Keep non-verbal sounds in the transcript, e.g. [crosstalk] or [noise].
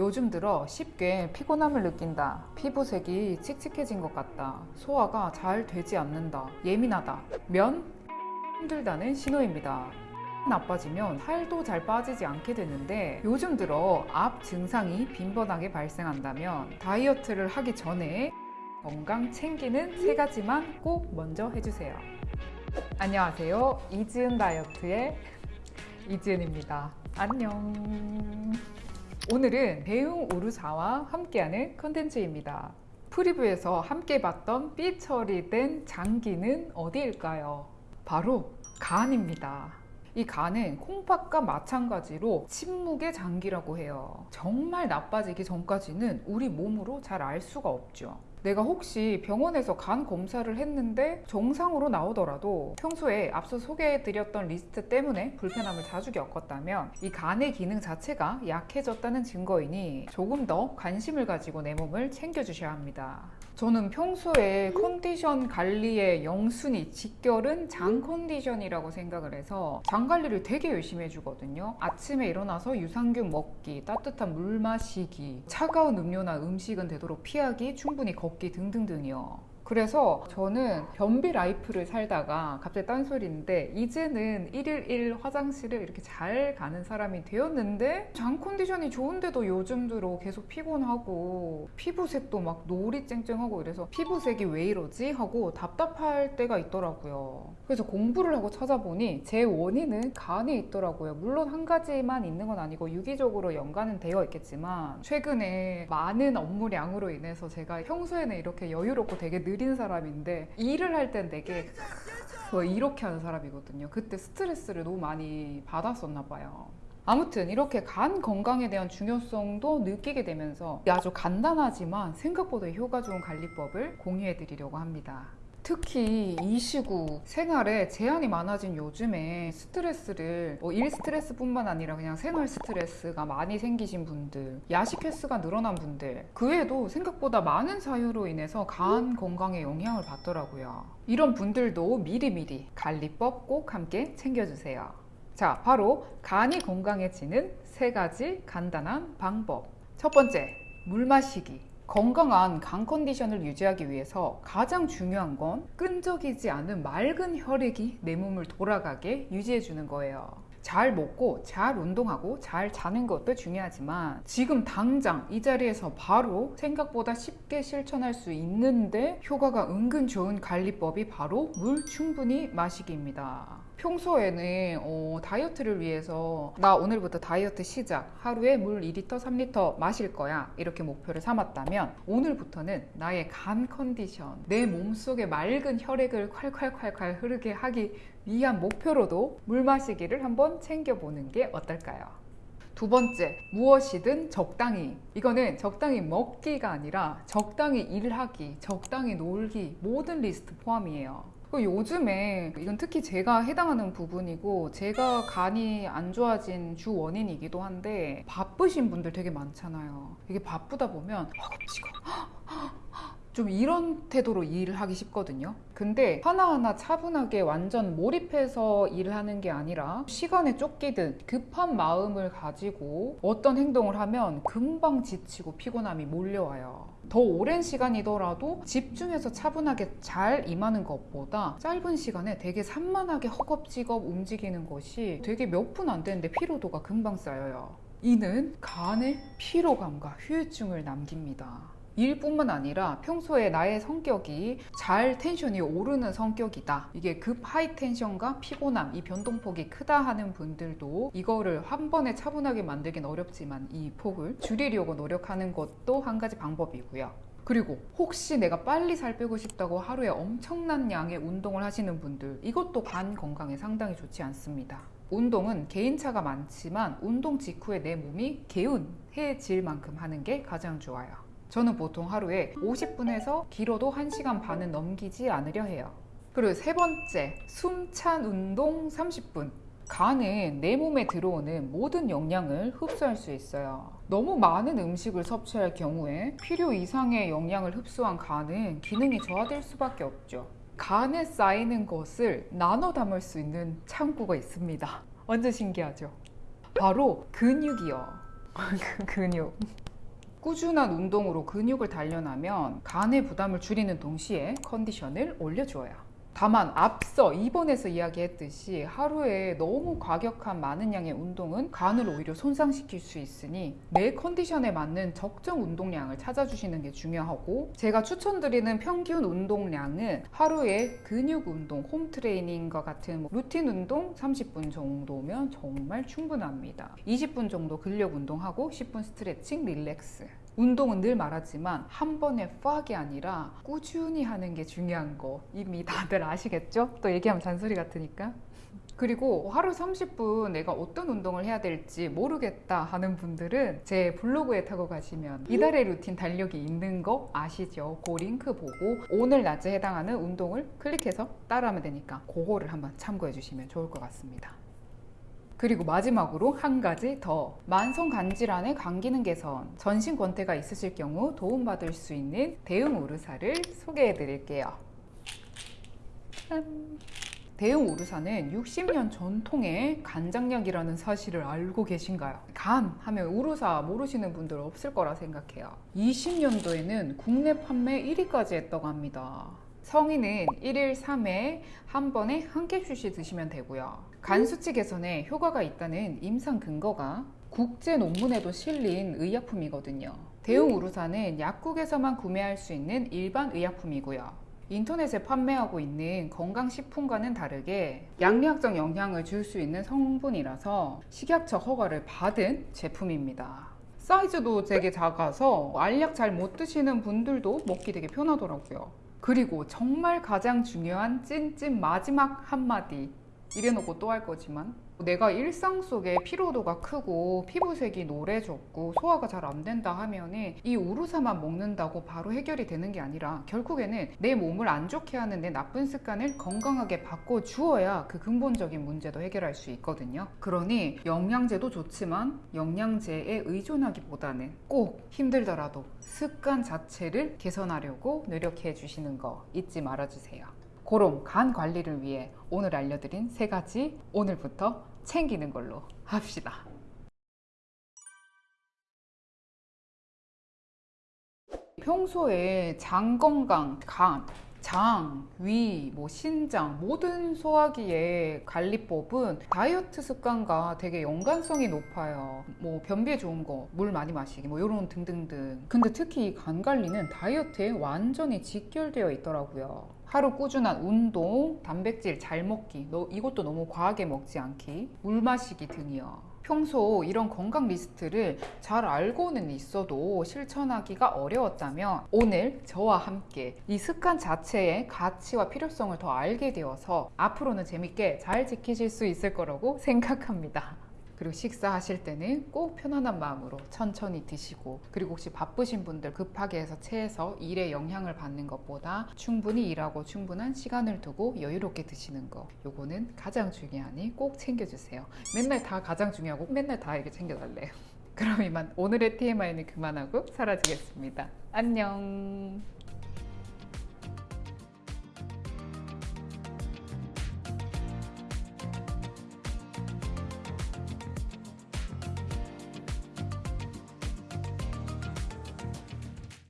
요즘 들어 쉽게 피곤함을 느낀다. 피부색이 칙칙해진 것 같다. 소화가 잘 되지 않는다. 예민하다. 면 힘들다는 신호입니다. 나빠지면 살도 잘 빠지지 않게 되는데 요즘 들어 앞 증상이 빈번하게 발생한다면 다이어트를 하기 전에 건강 챙기는 세 가지만 꼭 먼저 해주세요. 안녕하세요. 이지은 다이어트의 이지은입니다. 안녕. 오늘은 대웅 우르사와 함께하는 컨텐츠입니다. 프리뷰에서 함께 봤던 삐 처리된 장기는 어디일까요? 바로 간입니다. 이 간은 콩팥과 마찬가지로 침묵의 장기라고 해요. 정말 나빠지기 전까지는 우리 몸으로 잘 알 수가 없죠. 내가 혹시 병원에서 간 검사를 했는데 정상으로 나오더라도 평소에 앞서 소개해드렸던 리스트 때문에 불편함을 자주 겪었다면 이 간의 기능 자체가 약해졌다는 증거이니 조금 더 관심을 가지고 내 몸을 챙겨주셔야 합니다. 저는 평소에 컨디션 관리의 영순위, 직결은 장 컨디션이라고 생각을 해서 장 관리를 되게 열심히 해주거든요. 아침에 일어나서 유산균 먹기, 따뜻한 물 마시기, 차가운 음료나 음식은 되도록 피하기, 충분히 걷기 등등등이요. 그래서 저는 변비 life를 살다가 갑자기 딴소리인데 이제는 1일 1 화장실을 이렇게 잘 가는 사람이 되었는데 장 컨디션이 좋은데도 요즘 들어 계속 피곤하고 피부색도 막 노리 쨍쨍하고 이래서 피부색이 왜 이러지? 하고 답답할 때가 있더라고요. 그래서 공부를 하고 찾아보니 제 원인은 간에 있더라고요. 물론 한 가지만 있는 건 아니고 유기적으로 연관은 되어 있겠지만 최근에 많은 업무량으로 인해서 제가 평소에는 이렇게 여유롭고 되게 느린 사람인데 일을 할 땐 되게 뭐 이렇게 하는 사람이거든요. 그때 스트레스를 너무 많이 받았었나 봐요. 아무튼 이렇게 간 건강에 대한 중요성도 느끼게 되면서 아주 간단하지만 생각보다 효과 좋은 관리법을 공유해 드리려고 합니다. 특히 이 시국 생활에 제한이 많아진 요즘에 스트레스를 뭐 일 스트레스뿐만 아니라 그냥 생활 스트레스가 많이 생기신 분들 야식 횟수가 늘어난 분들 그 외에도 생각보다 많은 사유로 인해서 간 건강에 영향을 받더라고요. 이런 분들도 미리미리 관리법 꼭 함께 챙겨주세요. 자 바로 간이 건강해지는 세 가지 간단한 방법. 첫 번째 물 마시기 건강한 간 컨디션을 유지하기 위해서 가장 중요한 건 끈적이지 않은 맑은 혈액이 내 몸을 돌아가게 유지해 주는 거예요. 잘 먹고 잘 운동하고 잘 자는 것도 중요하지만 지금 당장 이 자리에서 바로 생각보다 쉽게 실천할 수 있는데 효과가 은근 좋은 관리법이 바로 물 충분히 마시기입니다. 평소에는 어, 다이어트를 위해서 나 오늘부터 다이어트 시작 하루에 물 2리터 3리터 마실 거야 이렇게 목표를 삼았다면 오늘부터는 나의 간 컨디션 내 몸속에 맑은 혈액을 콸콸콸콸 흐르게 하기 위한 목표로도 물 마시기를 한번 챙겨보는 게 어떨까요? 두 번째, 무엇이든 적당히. 이거는 적당히 먹기가 아니라 적당히 일하기, 적당히 놀기, 모든 리스트 포함이에요. 그 요즘에 이건 특히 제가 해당하는 부분이고 제가 간이 안 좋아진 주 원인이기도 한데 바쁘신 분들 되게 많잖아요. 이게 바쁘다 보면 허겁지겁 좀 이런 태도로 일을 하기 쉽거든요. 근데 하나하나 차분하게 완전 몰입해서 일을 하는 게 아니라 시간에 쫓기듯 급한 마음을 가지고 어떤 행동을 하면 금방 지치고 피곤함이 몰려와요. 더 오랜 시간이더라도 집중해서 차분하게 잘 임하는 것보다 짧은 시간에 되게 산만하게 허겁지겁 움직이는 것이 되게 몇 분 안 되는데 피로도가 금방 쌓여요. 이는 간의 피로감과 후유증을 남깁니다. 일뿐만 아니라 평소에 나의 성격이 잘 텐션이 오르는 성격이다. 이게 급 high tension과 피곤함, 이 변동폭이 크다 하는 분들도 이거를 한 번에 차분하게 만들긴 어렵지만 이 폭을 줄이려고 노력하는 것도 한 가지 방법이고요. 그리고 혹시 내가 빨리 살 빼고 싶다고 하루에 엄청난 양의 운동을 하시는 분들 이것도 간 건강에 상당히 좋지 않습니다. 운동은 개인차가 많지만 운동 직후에 내 몸이 개운해질 만큼 하는 게 가장 좋아요. 저는 보통 하루에 50분에서 길어도 1시간 반은 넘기지 않으려 해요. 그리고 세 번째, 숨찬 운동 30분. 간은 내 몸에 들어오는 모든 영양을 흡수할 수 있어요. 너무 많은 음식을 섭취할 경우에 필요 이상의 영양을 흡수한 간은 기능이 저하될 수밖에 없죠. 간에 쌓이는 것을 나눠 담을 수 있는 창구가 있습니다. [laughs] 완전 신기하죠? 바로 근육이요. 그 [laughs] 근육. 꾸준한 운동으로 근육을 단련하면 간의 부담을 줄이는 동시에 컨디션을 올려주어요. 다만 앞서 2번에서 이야기했듯이 하루에 너무 과격한 많은 양의 운동은 간을 오히려 손상시킬 수 있으니 내 컨디션에 맞는 적정 운동량을 찾아주시는 게 중요하고 제가 추천드리는 평균 운동량은 하루에 근육 운동, 홈 트레이닝과 같은 뭐 루틴 운동 30분 정도면 정말 충분합니다. 20분 정도 근력 운동하고 10분 스트레칭, relax. 운동은 늘 말하지만 한 번에 팍이 아니라 꾸준히 하는 게 중요한 거 이미 다들 아시겠죠? 또 얘기하면 잔소리 같으니까. 그리고 하루 30분 내가 어떤 운동을 해야 될지 모르겠다 하는 분들은 제 블로그에 타고 가시면 이달의 루틴 달력이 있는 거 아시죠? 그 링크 보고 오늘 날짜에 해당하는 운동을 클릭해서 따라하면 되니까 그거를 한번 참고해 주시면 좋을 것 같습니다. 그리고 마지막으로 한 가지 더. 만성 간질환의 간 기능 개선. 전신 권태가 있으실 경우 도움받을 수 있는 대응 우르사를 소개해 드릴게요. 짠. 대응 우르사는 60년 전통의 간장약이라는 사실을 알고 계신가요? 간 하면 우르사 모르시는 분들 없을 거라 생각해요. 20년도에는 국내 판매 1위까지 했다고 합니다. 성인은 1일 3회 한 번에 한 캡슐씩 드시면 되고요 간 수치 개선에 효과가 있다는 임상 근거가 국제 논문에도 실린 의약품이거든요. 대웅 우루사는 약국에서만 구매할 수 있는 일반 의약품이고요. 인터넷에 판매하고 있는 건강식품과는 다르게 양리학적 영향을 줄 수 있는 성분이라서 식약처 허가를 받은 제품입니다. 사이즈도 되게 작아서 알약 잘 못 드시는 분들도 먹기 되게 편하더라고요. 그리고 정말 가장 중요한 찐찐 마지막 한마디 이래놓고 또 할 거지만 내가 일상 속에 피로도가 크고 피부색이 노래졌고 소화가 잘 안 된다 하면은 이 우루사만 먹는다고 바로 해결이 되는 게 아니라 결국에는 내 몸을 안 좋게 하는 내 나쁜 습관을 건강하게 바꿔 주어야 그 근본적인 문제도 해결할 수 있거든요. 그러니 영양제도 좋지만 영양제에 의존하기보다는 꼭 힘들더라도 습관 자체를 개선하려고 노력해 주시는 거 잊지 말아 주세요. 그럼 간 관리를 위해 오늘 알려드린 세 가지 오늘부터 챙기는 걸로 합시다. 평소에 장 건강, 간, 장, 위, 뭐 신장 모든 소화기의 관리법은 다이어트 습관과 되게 연관성이 높아요. 뭐 변비에 좋은 거, 물 많이 마시기, 뭐 이런 등등등. 근데 특히 이 간 관리는 다이어트에 완전히 직결되어 있더라고요. 하루 꾸준한 운동, 단백질 잘 먹기, 너 이것도 너무 과하게 먹지 않기, 물 마시기 등이요. 평소 이런 건강 리스트를 잘 알고는 있어도 실천하기가 어려웠다면 오늘 저와 함께 이 습관 자체의 가치와 필요성을 더 알게 되어서 앞으로는 재밌게 잘 지키실 수 있을 거라고 [laughs] 생각합니다. 그리고 식사하실 때는 꼭 편안한 마음으로 천천히 드시고 그리고 혹시 바쁘신 분들 급하게 해서 체해서 일에 영향을 받는 것보다 충분히 일하고 충분한 시간을 두고 여유롭게 드시는 거 요거는 가장 중요하니 꼭 챙겨주세요. 맨날 다 가장 중요하고 맨날 다 이렇게 챙겨달래요. [laughs] 그럼 이만 오늘의 TMI는 그만하고 사라지겠습니다. 안녕